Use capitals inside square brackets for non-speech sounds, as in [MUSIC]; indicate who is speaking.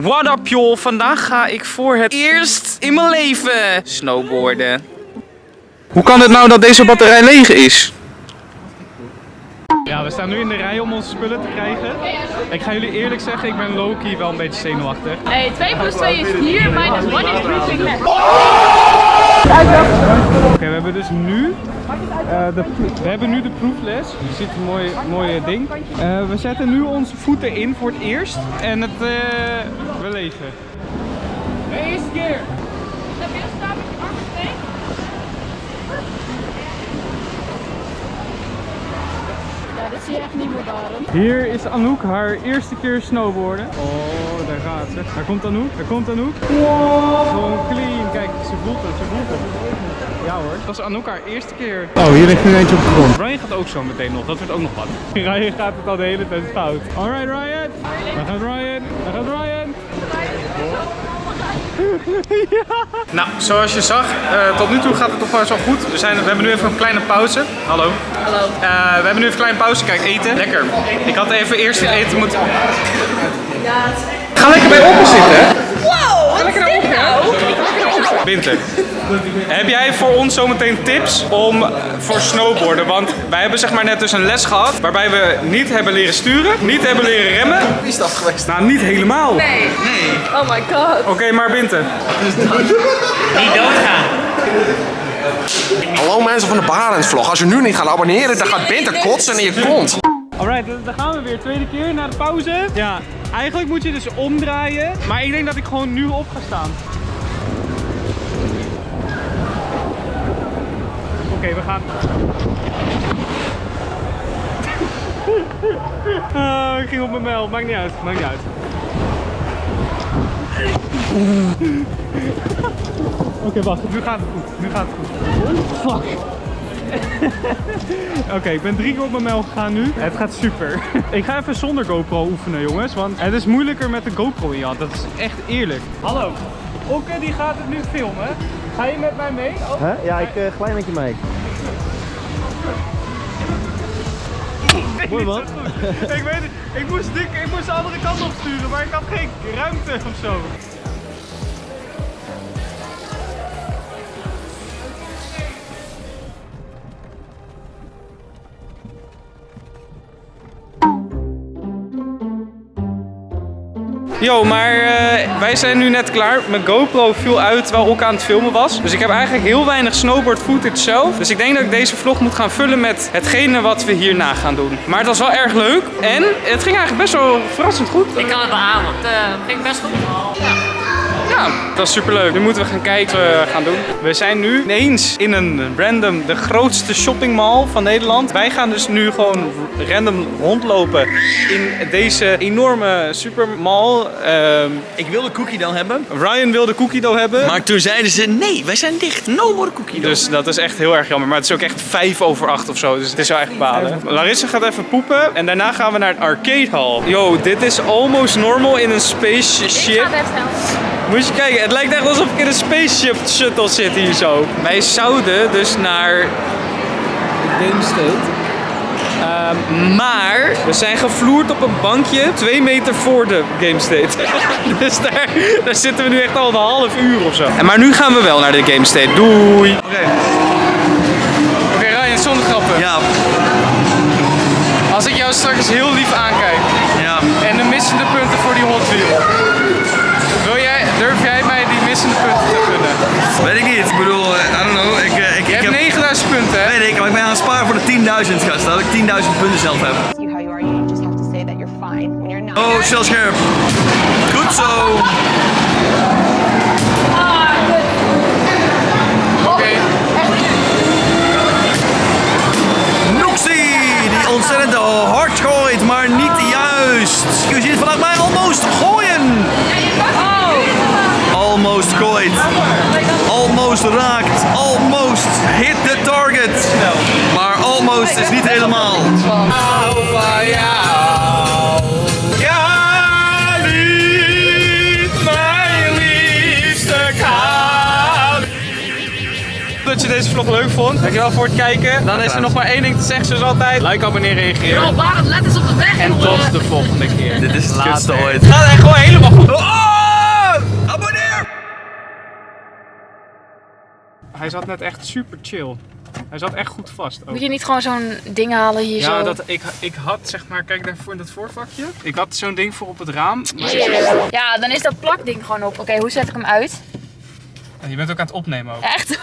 Speaker 1: What up joh, vandaag ga ik voor het eerst in mijn leven snowboarden. Hoe kan het nou dat deze batterij leeg is? Ja, we staan nu in de rij om onze spullen te krijgen. Ik ga jullie eerlijk zeggen, ik ben low-key wel een beetje zenuwachtig.
Speaker 2: Hey, 2 plus 2 is 4, minus 1 is briefing les.
Speaker 1: Oké, we hebben dus nu, eh, de, we hebben nu de proefles. Je ziet een mooi, mooie ding. Eh, we zetten nu onze voeten in voor het eerst en het, eh, leven. De eerste keer.
Speaker 2: Stabiel staan met je armen steek. Ja, dit zie je echt niet meer daarom.
Speaker 1: Hier is Anouk haar eerste keer snowboarden. Oh, daar gaat ze. Daar komt Anouk, daar komt Anouk. Wow, gewoon clean. Kijk, ze voelt het, ze voelt het. Ja hoor, dat is Anouk haar eerste keer.
Speaker 3: Oh, hier ligt nu eentje op de grond.
Speaker 1: Ryan gaat ook zo meteen nog, dat wordt ook nog wat. [LAUGHS] Ryan gaat het al de hele tijd fout. Alright Ryan, daar gaat Ryan, daar gaat Ryan. Ja. [LAUGHS] Nou, zoals je zag, eh, tot nu toe gaat het toch wel zo goed. We, zijn, we hebben nu even een kleine pauze. Hallo.
Speaker 2: Hallo.
Speaker 1: Eh, we hebben nu even een kleine pauze. Kijk, eten. Lekker. Ik had even eerst het eten moeten... Ga lekker bij open zitten, hè?
Speaker 2: Wow, wat is dit nou?
Speaker 1: Winter. Heb jij voor ons zometeen tips om eh, voor snowboarden? Want wij hebben zeg maar net dus een les gehad waarbij we niet hebben leren sturen, niet hebben leren remmen.
Speaker 3: Wie is dat geweest?
Speaker 1: Nou, niet helemaal.
Speaker 2: Nee. Oh my god.
Speaker 1: Oké, maar Winter.
Speaker 3: Hallo mensen van de Barends vlog. Als je nu niet gaat abonneren, dan gaat Binter kotsen in je kont.
Speaker 1: Alright, dan gaan we weer. Tweede keer na de pauze. Ja, eigenlijk moet je dus omdraaien. Maar ik denk dat ik gewoon nu op ga staan. Oké, we gaan. [LAUGHS] Ah, ik ging op mijn mel. Maakt niet uit. Maakt niet uit. [LAUGHS] Oké, wacht. Nu gaat het goed. Nu gaat het goed. Fuck. [LAUGHS] Oké, ik ben drie keer op mijn mel gegaan nu. Het gaat super. [LAUGHS] ik ga even zonder GoPro oefenen, jongens. Want het is moeilijker met de GoPro in je hand. Dat is echt eerlijk. Hallo. Okke, die gaat het nu filmen. Ga je met mij mee? Oh.
Speaker 4: Huh? Ja, ik uh, glij met je mee. Mooi man.
Speaker 1: ik weet het. Ik moest, dik, ik moest de andere kant op sturen, maar ik had geen ruimte of zo. Yo, maar eh, wij zijn nu net klaar. Mijn GoPro viel uit terwijl ook aan het filmen was. Dus ik heb eigenlijk heel weinig snowboard footage zelf. Dus ik denk dat ik deze vlog moet gaan vullen met hetgene wat we hierna gaan doen. Maar het was wel erg leuk. En het ging eigenlijk best wel verrassend goed.
Speaker 5: Ik kan het beamen. Het eh, ging best goed. Ja.
Speaker 1: Ja, dat was superleuk. Nu moeten we gaan kijken wat we gaan doen. We zijn nu ineens in een random, de grootste shoppingmall van Nederland. Wij gaan dus nu gewoon random rondlopen in deze enorme supermall. Ehm,
Speaker 6: Ik wilde cookie dough hebben,
Speaker 1: Ryan wilde cookie dough hebben.
Speaker 6: maar toen zeiden ze nee, wij zijn dicht. No more cookie dough.
Speaker 1: Dus dat is echt heel erg jammer. Maar het is ook echt vijf over acht of zo. Dus het is wel echt balen. Larissa gaat even poepen. En daarna gaan we naar het arcade hall. Yo, dit is almost normal in een spaceship. Moet je kijken, het lijkt echt alsof ik in een spaceship shuttle zit hier zo. Wij zouden dus naar Game State. Ehm, maar we zijn gevloerd op een bankje twee meter voor de Game State. [LAUGHS] dus daar, daar zitten we nu echt al een half uur of zo. En maar nu gaan we wel naar de Game State. Doei! Oké. Oké Ryan, zonder grappen.
Speaker 6: Ja,
Speaker 1: Als ik jou straks heel lief aankijk
Speaker 6: sparen voor de 10.000 gast. Dat ik 10.000 punten zelf heb. Oh, stel scherp. Goed zo.
Speaker 1: Oké.
Speaker 6: Noxie, die ontzettend hard gooit, maar niet juist. Je ziet het vanuit mij almost gooien. Almost gooit. Almost raakt. het is niet helemaal.
Speaker 1: Hou van jou. Ja, mijn Dat je deze vlog leuk vond. Dankjewel voor het kijken. Dan is er nog maar één ding te zeggen zoals altijd. Like, abonneer, reageer.
Speaker 5: Yo, let eens op de weg.
Speaker 1: En tot de volgende keer.
Speaker 6: Dit is het laatste ooit.
Speaker 1: Gaat echt gewoon helemaal goed. Oh, abonneer! Hij zat net echt super chill. Hij zat echt goed vast. ook.
Speaker 2: Moet je niet gewoon zo'n ding halen hier
Speaker 1: Ja,
Speaker 2: zo?
Speaker 1: dat, ik, ik had zeg maar, kijk daarvoor in dat voorvakje. Ik had zo'n ding voor op het raam. Maar
Speaker 2: Ja, dan is dat plakding gewoon op. Oké, hoe zet ik hem uit?
Speaker 1: je bent ook aan het opnemen ook.
Speaker 2: Echt? [LAUGHS]